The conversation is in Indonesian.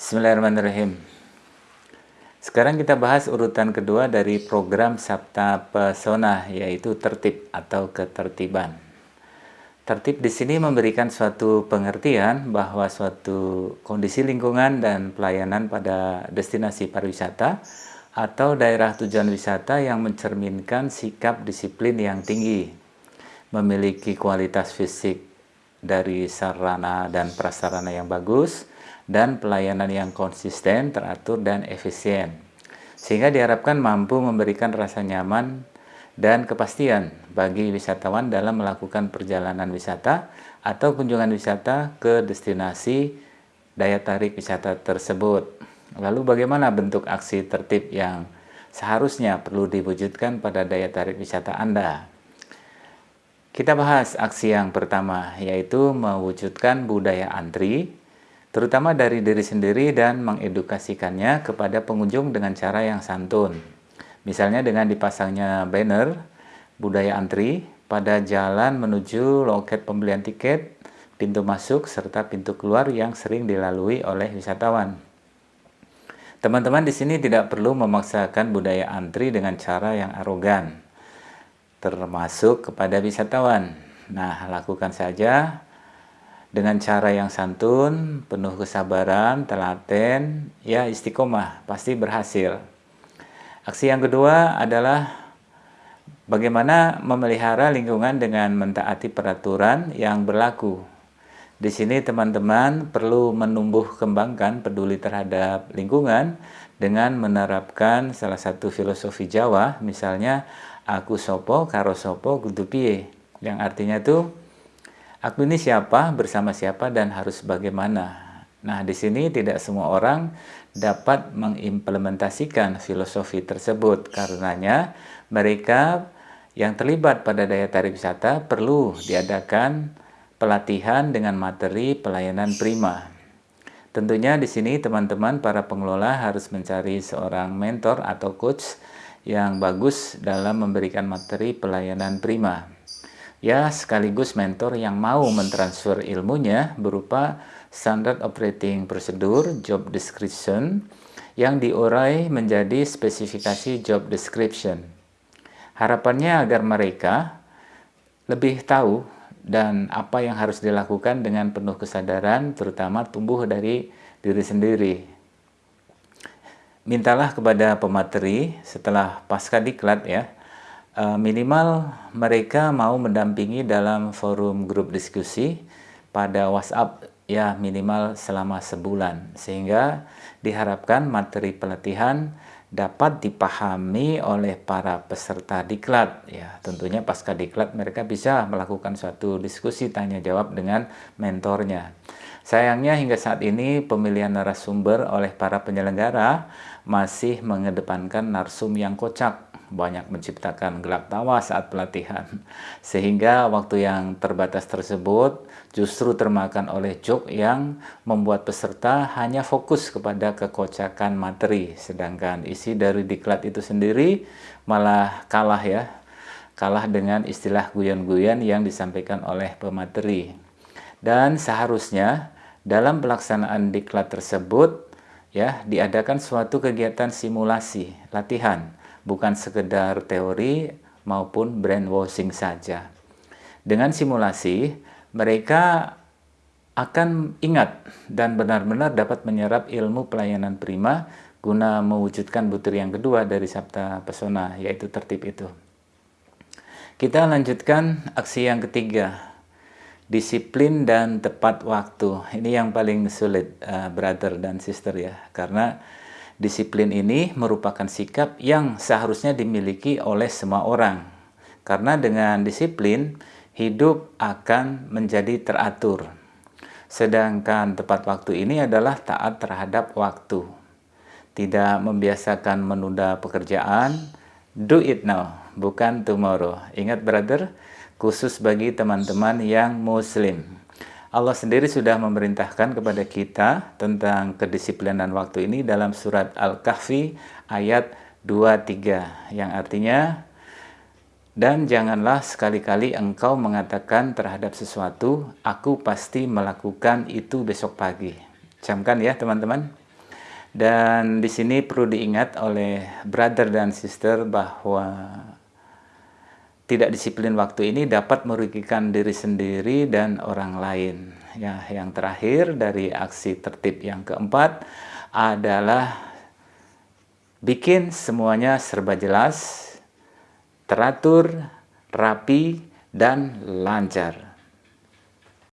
Bismillahirrahmanirrahim. Sekarang kita bahas urutan kedua dari program Sabta Pesona yaitu tertib atau ketertiban. Tertib di sini memberikan suatu pengertian bahwa suatu kondisi lingkungan dan pelayanan pada destinasi pariwisata atau daerah tujuan wisata yang mencerminkan sikap disiplin yang tinggi, memiliki kualitas fisik dari sarana dan prasarana yang bagus, dan pelayanan yang konsisten, teratur, dan efisien. Sehingga diharapkan mampu memberikan rasa nyaman dan kepastian bagi wisatawan dalam melakukan perjalanan wisata atau kunjungan wisata ke destinasi daya tarik wisata tersebut. Lalu bagaimana bentuk aksi tertib yang seharusnya perlu diwujudkan pada daya tarik wisata Anda? Kita bahas aksi yang pertama, yaitu mewujudkan budaya antri terutama dari diri sendiri dan mengedukasikannya kepada pengunjung dengan cara yang santun. Misalnya dengan dipasangnya banner budaya antri pada jalan menuju loket pembelian tiket, pintu masuk, serta pintu keluar yang sering dilalui oleh wisatawan. Teman-teman di sini tidak perlu memaksakan budaya antri dengan cara yang arogan, termasuk kepada wisatawan. Nah, lakukan saja dengan cara yang santun, penuh kesabaran, telaten, ya istiqomah, pasti berhasil. Aksi yang kedua adalah bagaimana memelihara lingkungan dengan mentaati peraturan yang berlaku. Di sini teman-teman perlu menumbuh kembangkan peduli terhadap lingkungan dengan menerapkan salah satu filosofi Jawa, misalnya aku sopo karo sopo gudupie, yang artinya itu Aku ini siapa, bersama siapa, dan harus bagaimana. Nah, di sini tidak semua orang dapat mengimplementasikan filosofi tersebut. Karenanya, mereka yang terlibat pada daya tarik wisata perlu diadakan pelatihan dengan materi pelayanan prima. Tentunya di sini teman-teman para pengelola harus mencari seorang mentor atau coach yang bagus dalam memberikan materi pelayanan prima ya sekaligus mentor yang mau mentransfer ilmunya berupa standard operating procedure, job description, yang diurai menjadi spesifikasi job description. Harapannya agar mereka lebih tahu dan apa yang harus dilakukan dengan penuh kesadaran, terutama tumbuh dari diri sendiri. Mintalah kepada pemateri setelah pasca diklat ya, minimal mereka mau mendampingi dalam forum grup diskusi pada WhatsApp ya minimal selama sebulan. Sehingga diharapkan materi pelatihan dapat dipahami oleh para peserta diklat ya. Tentunya pasca diklat mereka bisa melakukan suatu diskusi tanya jawab dengan mentornya sayangnya hingga saat ini pemilihan narasumber oleh para penyelenggara masih mengedepankan narsum yang kocak banyak menciptakan gelak tawa saat pelatihan. Sehingga waktu yang terbatas tersebut justru termakan oleh joke yang membuat peserta hanya fokus kepada kekocakan materi. Sedangkan isi dari diklat itu sendiri malah kalah ya. Kalah dengan istilah guyon-guyon yang disampaikan oleh pemateri. Dan seharusnya dalam pelaksanaan diklat tersebut ya diadakan suatu kegiatan simulasi latihan bukan sekedar teori maupun brainwashing saja. Dengan simulasi, mereka akan ingat dan benar-benar dapat menyerap ilmu pelayanan prima guna mewujudkan butir yang kedua dari Sabta Pesona, yaitu tertib itu. Kita lanjutkan aksi yang ketiga, disiplin dan tepat waktu. Ini yang paling sulit, uh, brother dan sister ya, karena Disiplin ini merupakan sikap yang seharusnya dimiliki oleh semua orang. Karena dengan disiplin, hidup akan menjadi teratur. Sedangkan tepat waktu ini adalah taat terhadap waktu. Tidak membiasakan menunda pekerjaan, do it now, bukan tomorrow. Ingat brother, khusus bagi teman-teman yang muslim. Allah sendiri sudah memerintahkan kepada kita tentang kedisiplinan waktu ini dalam surat Al-Kahfi ayat 23 yang artinya dan janganlah sekali-kali engkau mengatakan terhadap sesuatu aku pasti melakukan itu besok pagi. Camkan ya teman-teman. Dan di sini perlu diingat oleh brother dan sister bahwa tidak disiplin waktu ini dapat merugikan diri sendiri dan orang lain. Ya, yang terakhir dari aksi tertib yang keempat adalah bikin semuanya serba jelas, teratur, rapi, dan lancar.